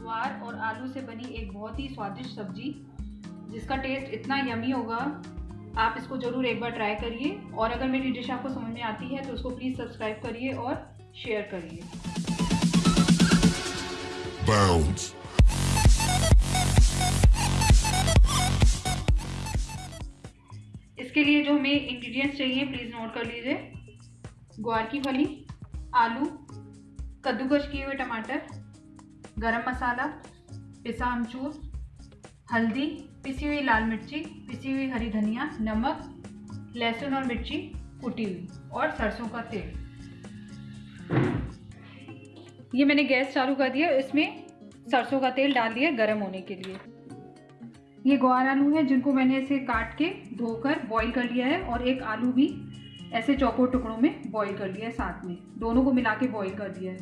ग्वार और आलू से बनी एक बहुत ही स्वादिष्ट सब्ज़ी, जिसका टेस्ट इतना यमी होगा। आप इसको ज़रूर एक बार ट्राई करिए और अगर मेरी डिश आपको समझ में आती है तो उसको प्लीज़ सब्सक्राइब करिए और शेयर करिए। इसके लिए जो हमें इंग्रेडिएंट्स चाहिए प्लीज़ नोट कर लीजिए। ग्वार की फली, आलू कद्दूकश किए हुए टमाटर, गरम मसाला, पिसा अमचूर, हल्दी, पिसी हुई लाल मिर्ची, पिसी हुई हरी धनिया, नमक, लहसुन और मिर्ची कुटी हुई, और सरसों का तेल। ये मैंने गैस चालू कर दिया इसमें सरसों का तेल डाल दिया गर्म होने के लिए। ये ग्वार आलू है, जिनको मैंने ऐसे काट के धोकर बॉईल कर लिया है और एक आलू भी ऐसे चौकोर टुकड़ों में बॉईल कर लिया है साथ में। दोनों को मिला के बॉइल कर दिया है।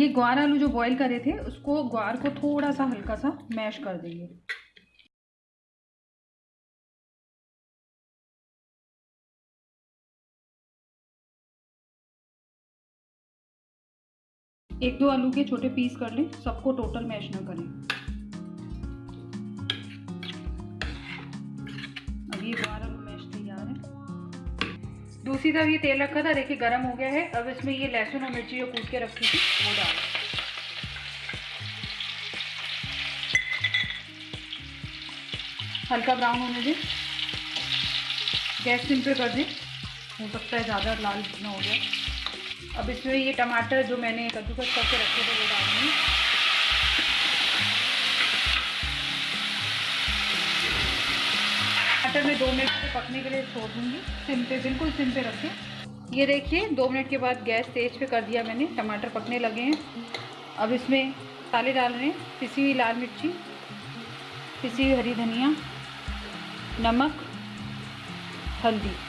ये ग्वार आलू जो बॉईल करे थे, उसको ग्वार को थोड़ा सा हल्का सा मैश कर देंगे। एक दो आलू के छोटे पीस कर लें, सबको टोटल मैश ना करें। मैश तैयार है। दूसरी तरफ़ ये तेल रखा था, देखिए गर्म हो गया है। अब इसमें ये लहसुन और मिर्ची जो कूट के रखी थी, वो डाल। हल्का ब्राउन होने दें। गैस सिम पे कर दें। हो सकता है ज़्यादा लाल ना हो गया अब इसमें ये टमाटर जो मैंने कद्दूकस करके रखे थे, वो डालेंगे। टमाटर में दो मिनट से पकने के लिए छोड़ दूँगी। सिम पे, बिल्कुल सिम पे रखें। ये देखिए, दो मिनट के बाद गैस तेज पे कर दिया मैंने। टमाटर पकने लगे हैं। अब इसमें ताले डाल रहे हैं। पिसी हुई लाल मिर्ची, पिसी हुई हरी धनिया, नमक, हल्दी।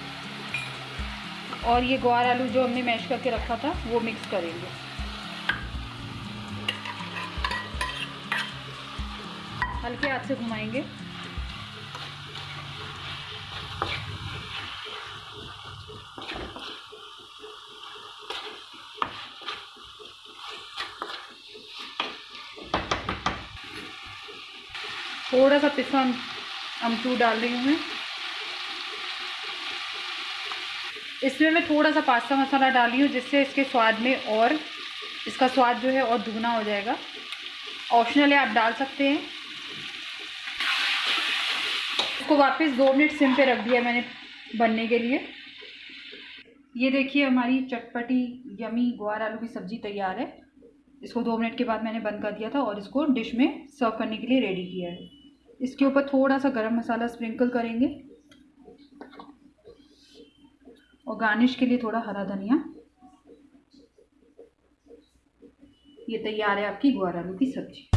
और ये ग्वार आलू जो हमने मैश करके रखा था, वो मिक्स करेंगे। हल्के हाथ से घुमाएँगे। थोड़ा सा पिसा अमचूर डाल रही हूँ। मैं इसमें मैं थोड़ा सा पास्ता मसाला डाली हूँ, जिससे इसके स्वाद में और इसका स्वाद जो है और दुगना हो जाएगा। ऑप्शनल है, आप डाल सकते हैं। इसको वापस दो मिनट सिम पे रख दिया मैंने बनने के लिए। ये देखिए, हमारी चटपटी, यमी ग्वार आलू की सब्ज़ी तैयार है। इसको दो मिनट के बाद मैंने बंद कर दिया था और इसको डिश में सर्व करने के लिए रेडी किया है। इसके ऊपर थोड़ा सा गरम मसाला स्प्रिंकल करेंगे। और गार्निश के लिए थोड़ा हरा धनिया। ये तैयार है आपकी ग्वार आलू की सब्ज़ी।